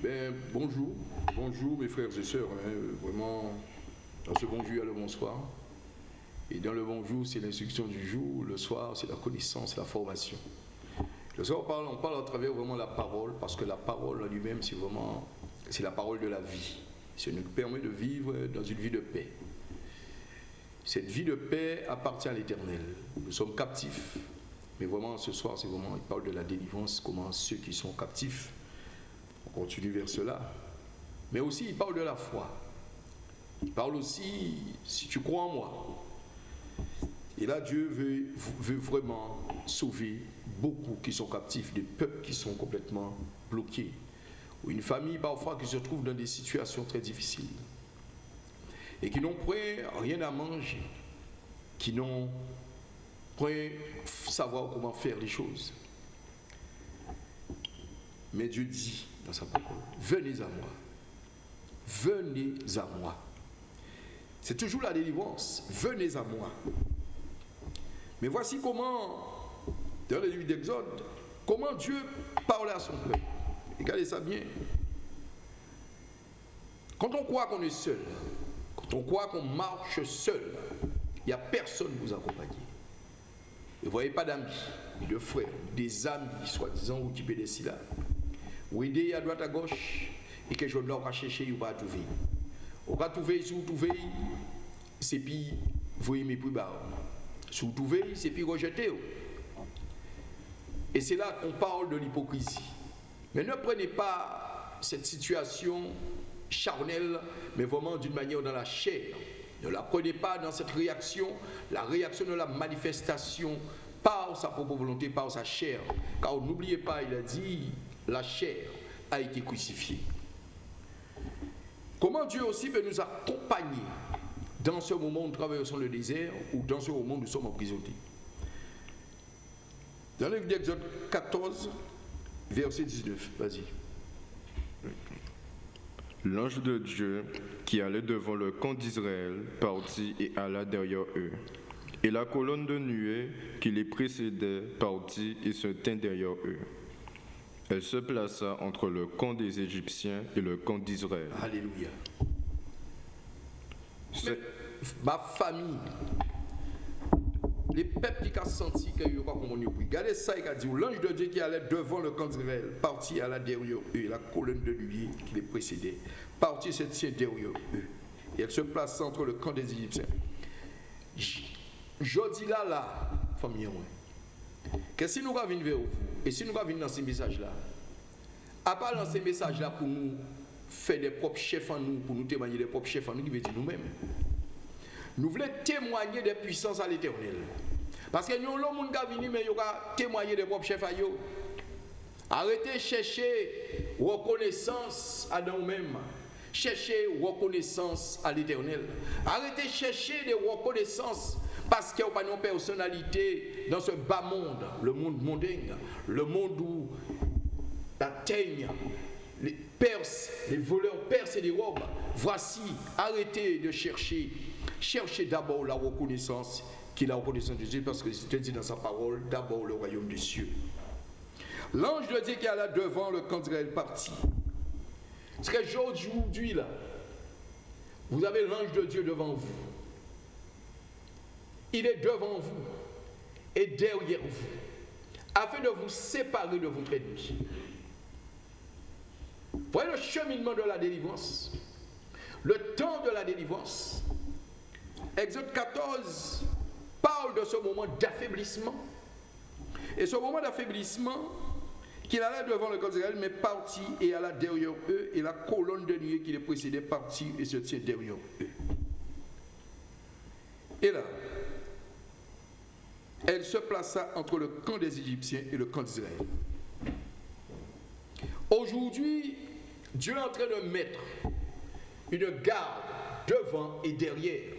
Ben, bonjour, bonjour mes frères et sœurs. hein, vraiment, dans ce bonjour, il y a le bonsoir. Et dans le bonjour, c'est l'instruction du jour. Le soir, c'est la connaissance, la formation. Le soir, on parle, on parle à travers vraiment la parole, parce que la parole en lui-même, c'est vraiment, la parole de la vie. Ça nous permet de vivre dans une vie de paix. Cette vie de paix appartient à l'éternel. Nous sommes captifs. Mais vraiment, ce soir, c'est vraiment, il parle de la délivrance, comment ceux qui sont captifs, on continue vers cela. Mais aussi, il parle de la foi. Il parle aussi, si tu crois en moi. Et là, Dieu veut, vraiment sauver beaucoup qui sont captifs, des peuples qui sont complètement bloqués. Ou une famille parfois qui se trouve dans des situations très difficiles. Et qui n'ont point rien à manger. Qui n'ont point savoir comment faire les choses. Mais Dieu dit dans sa parole, venez à moi. Venez à moi. C'est toujours la délivrance. Venez à moi. Mais voici comment, dans le livre d'Exode, comment Dieu parle à son peuple. Regardez ça bien. Quand on croit qu'on est seul, quand on croit qu'on marche seul, il n'y a personne pour vous accompagner. Vous ne voyez pas d'amis, de frères, des amis, soi-disant, ou des là. Ou aider à droite à gauche, et que je dois chercher, ou pas trouver. On va trouver, si vous trouvez, c'est puis, voyez mes plus bas. Si vous trouvez, c'est puis rejeter. Et c'est là qu'on parle de l'hypocrisie. Mais ne prenez pas cette situation charnelle, mais vraiment d'une manière dans la chair. Ne la prenez pas dans cette réaction, la réaction de la manifestation par sa propre volonté, par sa chair. Car n'oubliez pas, il a dit, la chair a été crucifiée. Comment Dieu aussi peut nous accompagner dans ce moment où nous traversons le désert ou dans ce moment où nous sommes emprisonnés? Dans livre d'Exode 14, verset 19, vas-y. L'ange de Dieu qui allait devant le camp d'Israël partit et alla derrière eux. Et la colonne de nuée qui les précédait partit et se tint derrière eux. Elle se plaça entre le camp des Égyptiens et le camp d'Israël. Alléluia. Mais ma famille, les peuples qui ont senti que yo pas comment nous Regardez ça, il a dit l'ange de Dieu qui allait devant le camp d'Israël, parti à la derrière eux, la colonne de nuée qui les précédait, parti se tient derrière eux. Et elle se place entre le camp des Égyptiens. Je dis là, là, famille, que si nous venir vers vous, et si nous allons venir dans ces messages-là, à part dans ces messages-là pour nous faire des propres chefs en nous, pour nous témoigner des propres chefs en nous, qui veut dire nous-mêmes. Nous voulons témoigner des puissances à l'éternel. Parce que nous, l'homme qui venu, mais il va témoigner des propres chefs à eux. Arrêtez de chercher reconnaissance à nous-mêmes. Cherchez reconnaissance à l'éternel. Arrêtez de chercher des reconnaissances parce qu'il n'y a pas de personnalité dans ce bas monde, le monde mondain, le monde où la teigne, les perses, les voleurs percent et les robes. Voici, arrêtez de chercher. Cherchez d'abord la reconnaissance qui est la reconnaissance de Dieu, parce que c'est dit dans sa parole, d'abord le royaume des cieux. L'ange de Dieu qui est là devant le camp d'Israël parti. Ce que aujourd'hui, là, vous avez l'ange de Dieu devant vous. Il est devant vous et derrière vous, afin de vous séparer de votre ennemi. Voyez le cheminement de la délivrance, le temps de la délivrance. Exode 14 parle de ce moment d'affaiblissement. Et ce moment d'affaiblissement, qu'il allait devant le camp d'Israël, mais parti et alla derrière eux, et la colonne de nuée qui les précédait partit et se tient derrière eux. Et là, elle se plaça entre le camp des Égyptiens et le camp d'Israël. Aujourd'hui, Dieu est en train de mettre une garde devant et derrière,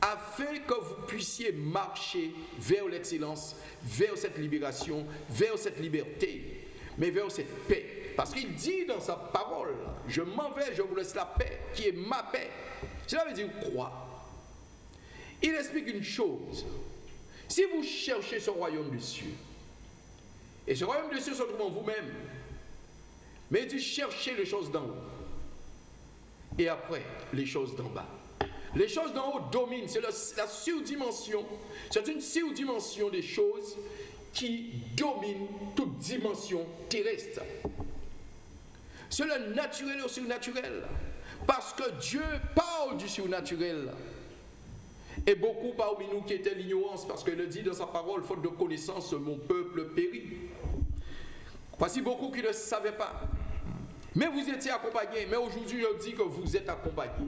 afin que vous puissiez marcher vers l'excellence, vers cette libération, vers cette liberté, mais vers cette paix. Parce qu'il dit dans sa parole, je m'en vais, je vous laisse la paix, qui est ma paix. Cela veut dire quoi? Il explique une chose. Si vous cherchez ce royaume des cieux, et ce royaume des cieux se trouve en vous-même, Mais il dit chercher les choses d'en haut. Et après, les choses d'en bas. Les choses d'en haut dominent, c'est la, surdimension. C'est une surdimension des choses qui domine toute dimension terrestre. C'est le naturel au surnaturel. Parce que Dieu parle du surnaturel. Et beaucoup parmi nous qui étaient l'ignorance, parce qu'il le dit dans sa parole, faute de connaissance, mon peuple périt. Voici beaucoup qui ne savaient pas. Mais vous étiez accompagnés. Mais aujourd'hui, je dis que vous êtes accompagnés.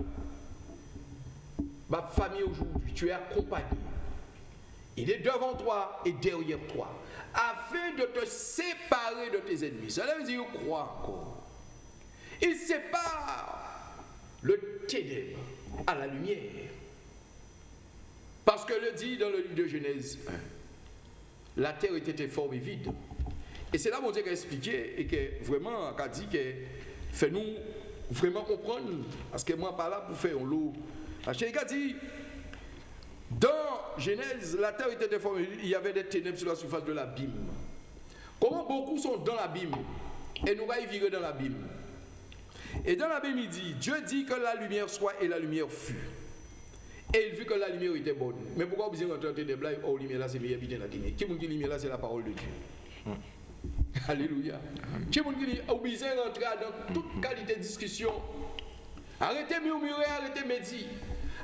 Ma famille aujourd'hui, tu es accompagné. Il est devant toi et derrière toi, afin de te séparer de tes ennemis. Cela veut dire crois encore. Il sépare le ténèbre à la lumière. Parce que le dit dans le livre de Genèse 1, la terre était forme et vide. Et c'est là mon Dieu qui a expliqué et que vraiment, a dit que fait nous vraiment comprendre, parce que moi, pas là pour faire un lot. Il a dit, dans Genèse, la terre était déformée, il y avait des ténèbres sur la surface de l'abîme. Comment beaucoup sont dans l'abîme et nous allons vivre dans l'abîme? Et dans l'abîme, il dit, Dieu dit que la lumière soit et la lumière fut. Et il vit que la lumière était bonne. Mais pourquoi vous dans ténèbres là, oh, lumière là, c'est meilleur bien la Qui vous dit lumière là, c'est la parole de Dieu? Alléluia. Qui vous dit, oh, vous êtes rentré dans toute qualité de discussion. Arrêtez de murmurer, arrêtez de méditer.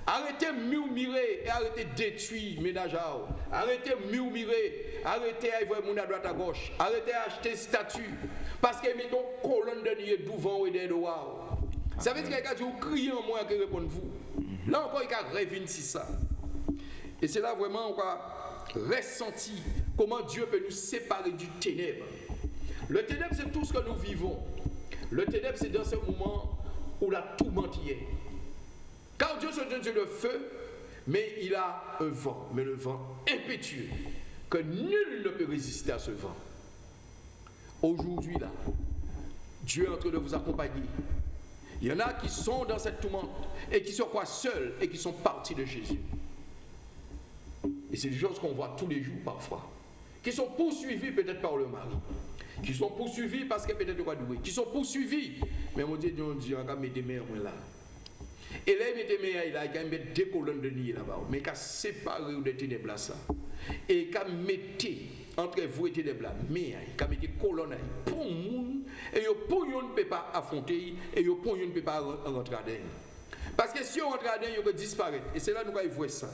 Arrêtez de murmurer et arrêtez de détruire ménage Arrêtez de murmurer, arrêtez d'aller mon à droite à gauche. Arrêtez d'acheter statut. Parce que mettons colonne de devant et derrière. Ça veut dire qu'il y a crier en moi qui répondent vous. Là encore, il y a si ça. Et c'est là vraiment on va ressentir comment Dieu peut nous séparer du ténèbre. Le ténèbre, c'est tout ce que nous vivons. Le ténèbre, c'est dans ce moment où la tourmente y est. Car Dieu se donne le feu, mais il a un vent, mais le vent impétueux, que nul ne peut résister à ce vent. Aujourd'hui, là, Dieu est en train de vous accompagner. Il y en a qui sont dans cette tourmente et qui se croient seuls et qui sont partis de Jésus. Et c'est des choses qu'on voit tous les jours parfois. Qui sont poursuivis peut-être par le mari. Qui sont poursuivis parce que peut-être quoi. Qui sont poursuivis. Mais mon Dieu, Dieu, Dieu, on va mettre des mères là. Et là, il mettait il a quand même deux colonnes de nuit là-bas, mais a séparé de ténèbres là ça. Et a mis entre vous et là, mais a mis des colonnes pour monde et pour ne peut pas affronter et pour ne peut pas rentrer dedans. Parce que si on rentre dedans, il peut disparaître. Et c'est là que nous voyons ça.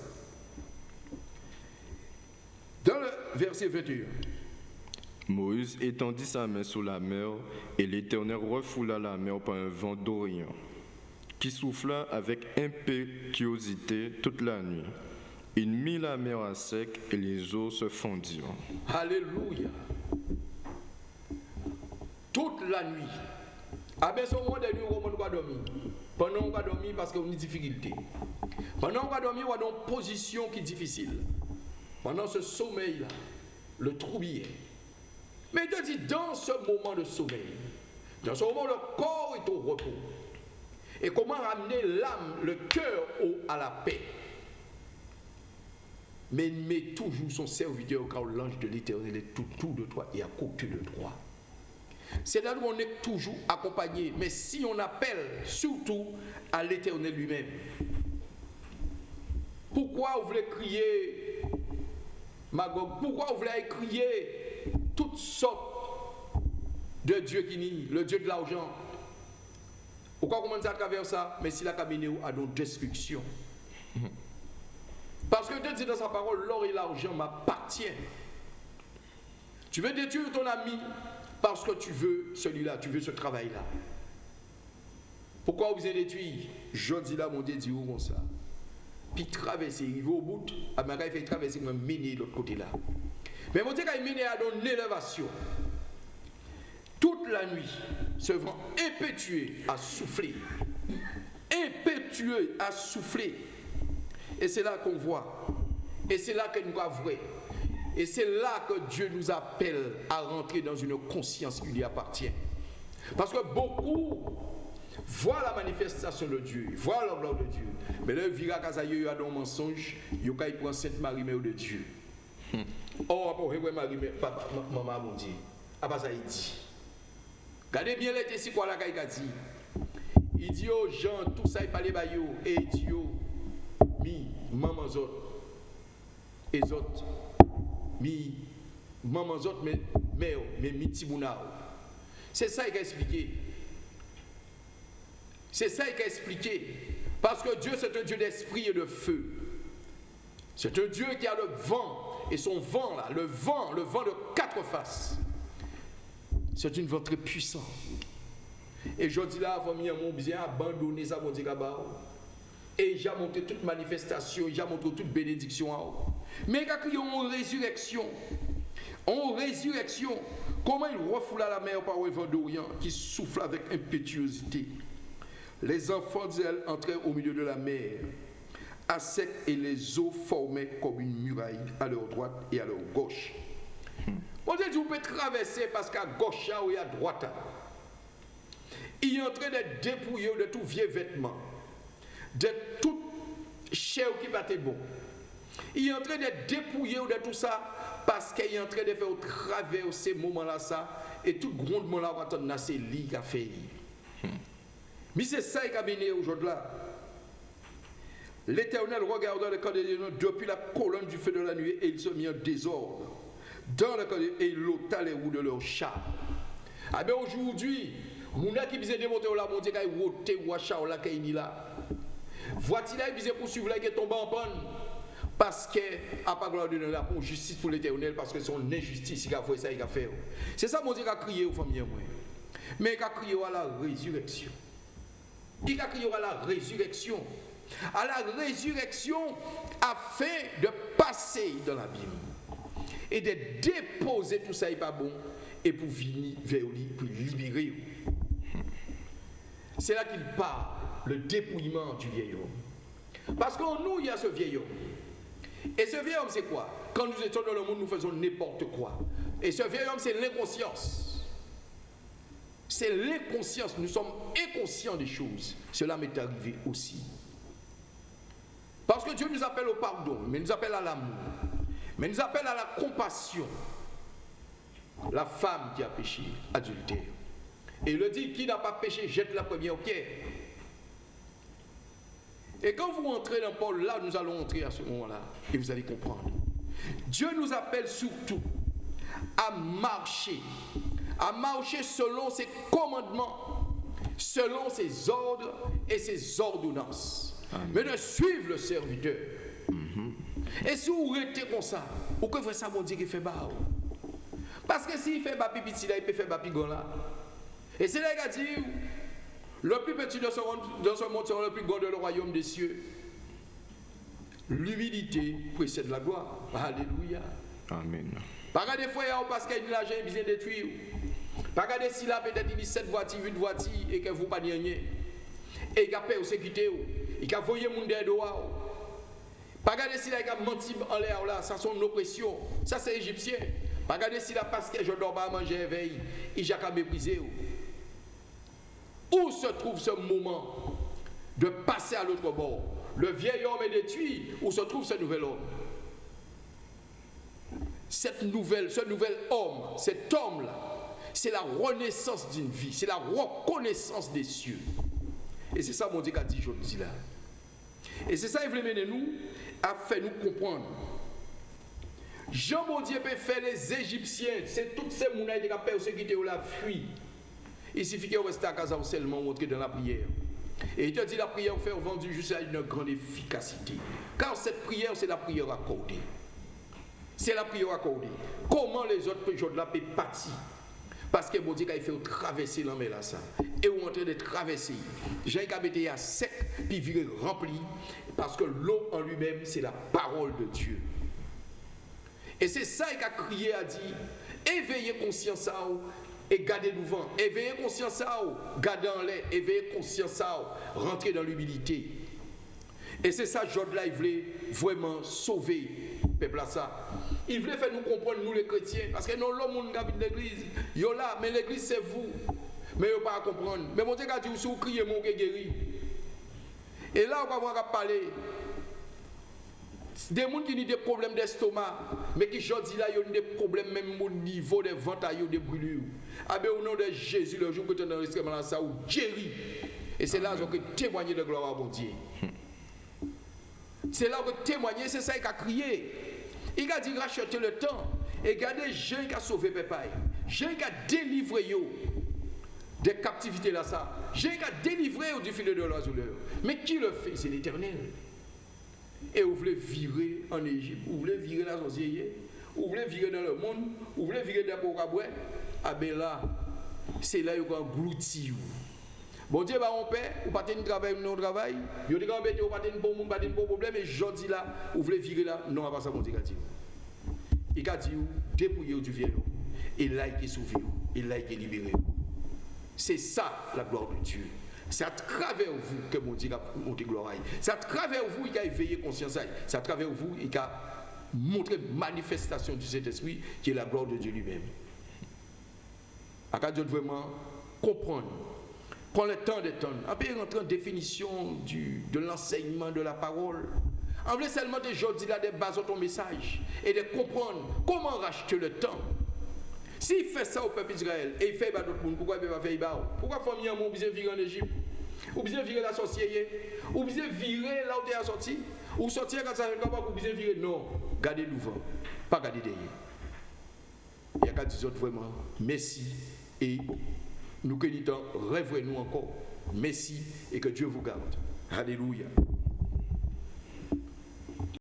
Dans le verset 21. Moïse étendit sa main sur la mer, et l'Éternel refoula la mer par un vent d'Orient qui souffla avec impétuosité toute la nuit. Il mit la mer à sec et les eaux se fondirent. Alléluia. Toute la nuit. À ce moment de nuit, on va dormir. Pendant qu'on va dormir parce qu'on a une difficulté. Pendant qu'on va dormir, on a une position qui est difficile. Pendant ce sommeil-là, le troubillet. Mais Dieu dit, dans ce moment de sommeil, dans ce moment, le corps est au repos. Et comment ramener l'âme, le cœur à la paix. Mais met toujours son serviteur car l'ange de l'éternel est tout, tout de toi et à côté de toi. C'est là où on est toujours accompagné. Mais si on appelle surtout à l'éternel lui-même, pourquoi vous voulez crier Magog? Pourquoi vous voulez crier toutes sortes de dieux qui nient, le dieu de l'argent, pourquoi commencer à travers ça? Mais s'il a caminé à nos destructions. Parce que Dieu dit dans sa parole, l'or et l'argent m'appartiennent. Tu veux détruire ton ami parce que tu veux celui-là, tu veux ce travail-là. Pourquoi vous avez détruit Je dis là, mon Dieu dit où comme ça? Puis traverser, il va au bout, ma il fait traverser, il mener de l'autre côté là. Mais mon Dieu, il mené à une élévation toute la nuit, ce vent impétueux a soufflé. Impétueux a soufflé. Et c'est là qu'on voit. Et c'est là que nous vrai. Et c'est là que Dieu nous appelle à rentrer dans une conscience qui lui appartient. Parce que beaucoup voient la manifestation de Dieu, voient la gloire de Dieu. Mais là, vira il y a un mensonge, il prend Sainte Marie, mère de Dieu. Oh, après, Marie, maman, mon Dieu. Ah, ça, il dit. Regardez bien les si quoi la caille dit. Il dit aux gens, tout ça, il parlait bah et il dit maman autres, et autres, mi, maman autres, mais, mais, mais, mi tibouna. C'est ça qu'il a expliqué. C'est ça qu'il a expliqué. Parce que Dieu, c'est un Dieu d'esprit et de feu. C'est un Dieu qui a le vent. Et son vent, là, le vent, le vent de quatre faces. C'est une vent très puissante. Et je dis là, famille, mon bien abandonné ça, mon Dieu, Et j'ai montré toute manifestation, j'ai montré toute bénédiction. Mais il y a une résurrection. En résurrection, comment il refoule la mer par le vent d'Orient qui souffle avec impétuosité Les enfants d'Israël entrèrent au milieu de la mer, à sec, et les eaux formaient comme une muraille à leur droite et à leur gauche. On dit, vous pouvez traverser parce qu'à gauche ou à droite, il est en train de dépouiller de tout vieux vêtement, de toute chair qui battait bon. Il est en train de dépouiller de tout ça parce qu'il est en train de faire travers ces moments-là ça et tout grondement là va dans ces lits qu'a fait. Mais c'est ça qui a mené aujourd'hui. L'Éternel regarda le camp de depuis la colonne du feu de la nuit et il se mit en désordre dans le camp et il ôta les roues de leur chat. Ah bien aujourd'hui, Mouna qui disait démonter la montagne, qui a ôté ou chat là qui là. Voici là, il disait poursuivre là qui tombe en panne? Parce que, à pas gloire de la justice pour l'éternel, parce que c'est injustice qui a fait ça, il a fait. C'est ça, mon Dieu, a crié aux familles. Mais il a crié à la résurrection. Il a crié à la résurrection. À la résurrection, afin de passer dans l'abîme et de déposer tout ça, il pas bon, et pour venir vers lui, pour libérer. C'est là qu'il parle, le dépouillement du vieil homme. Parce qu'en nous, il y a ce vieil homme. Et ce vieil homme, c'est quoi? Quand nous étions dans le monde, nous faisons n'importe quoi. Et ce vieil homme, c'est l'inconscience. C'est l'inconscience. Nous sommes inconscients des choses. Cela m'est arrivé aussi. Parce que Dieu nous appelle au pardon, mais nous appelle à l'amour, mais nous appelle à la compassion. La femme qui a péché, adultère. Et il le dit, qui n'a pas péché, jette la première pierre. Et quand vous entrez dans Paul, là, nous allons entrer à ce moment-là, et vous allez comprendre. Dieu nous appelle surtout à marcher, à marcher selon ses commandements, selon ses ordres et ses ordonnances, mais de suivre le serviteur. Et si vous restez comme ça, pourquoi vous ça, mon Dieu, qui fait bas Parce que s'il fait bas petit, il peut faire bas là. Et c'est là qu'il a dit, le plus petit de ce monde, sera le plus grand de le royaume des cieux. L'humilité précède la gloire. Alléluia. Amen. Pas des fois, parce qu'il y a il vient détruire. Pas regarder si là, peut-être il dit 7 voitures, 8 voitures, et que vous pas rien. Et il a peur de sécurité. Il a voyé mon dehors. Pas regarder si là, il a menti en l'air là, ça c'est une oppression. Ça c'est égyptien. Pas regarder si là, parce que je dors pas à manger, éveil, il a méprisé. Où se trouve ce moment de passer à l'autre bord? Le vieil homme est détruit. Où se trouve ce nouvel homme? Cette nouvelle, ce nouvel homme, cet homme-là, c'est la renaissance d'une vie, c'est la reconnaissance des cieux. Et c'est ça, mon Dieu, qu'a dit aujourd'hui là. Et c'est ça, il voulait mener nous, à faire nous comprendre. Jean, mon Dieu, peut faire les Égyptiens, c'est toutes ces mounailles qui ont persécuté ou la fuite. Il suffit que vous restez à casa seulement dans la prière. Et il te dit la prière faire vendu juste à une grande efficacité. Car cette prière, c'est la prière accordée. C'est la prière accordée. Comment les autres peuvent là peuvent partir Parce que mon Dieu, il fait traverser la là, ça. Et on est en train de traverser? J'ai été à sec, puis virer rempli. Parce que l'eau en lui-même, c'est la parole de Dieu. Et c'est ça qu'il a crié, a dit, éveillez conscience à vous, et garder nous vent. Éveiller conscience à vous, garder en l'air, éveiller conscience à vous, rentrer dans l'humilité. Et c'est ça, Jod là, il voulait vraiment sauver le peuple à ça. Il voulait faire nous comprendre, nous les chrétiens, parce que nous, l'homme qui habite l'église, yo là, mais l'église c'est vous. Mais vous pas comprendre. Mais mon Dieu si vous criez, mon guéri. Et là, on va voir parler. Des gens qui ont des problèmes d'estomac, mais qui aujourd'hui là, ont des problèmes même au niveau des ventailles, des brûlures. Ah ben au nom de Jésus, le jour que tu es dans l'extrême ça, ou Jerry. Et c'est là que témoigner de gloire à bon Dieu. C'est là que témoigner, c'est ça qu'il a crié. Il a dit racheter le temps. Et regardez, Jean qui a sauvé papa. Jean qui a délivré yo des captivités là ça. Qui a délivré du filet de l'oiseleur. Mais qui le fait? C'est l'éternel. Et vous voulez virer en Égypte, vous voulez virer la société, vous voulez virer dans le monde, vous voulez virer dans le Ah ben là, c'est là que vous englouti. Bon Dieu, bah, on paie, vous pas de travail, non travail. Vous dites vous pas de bon monde, de bon problème, et je là, vous voulez virer là, non, pas ça, mon Dieu, il a dit, dépouillez du vieux, et là, il est sauvé, et là, il est libéré. C'est ça la gloire de Dieu. C'est à travers vous que mon Dieu a monté gloire. C'est à travers vous qu'il a éveillé conscience. C'est à travers vous qu'il a montré manifestation du Saint-Esprit qui est la gloire de Dieu lui-même. À Dieu vraiment comprendre. Prends le temps d'étendre. Après rentrer en définition du, de l'enseignement de la parole. En seulement de aujourd'hui là des bases de ton message et de comprendre comment racheter le temps s'il fait ça au peuple d'Israël et il fait pas d'autres monde, pourquoi il ne peut pas faire ça Pourquoi famille a besoin virer en Égypte? Ou besoin virer la sorcière? Ou besoin virer là où tu es sorti Ou sortir quand ça va ou besoin virer? Non, gardez l'ouvert, pas garder derrière. Il y a qu'à dire vraiment merci et nous que rêvez nous encore. Merci et que Dieu vous garde. Alléluia.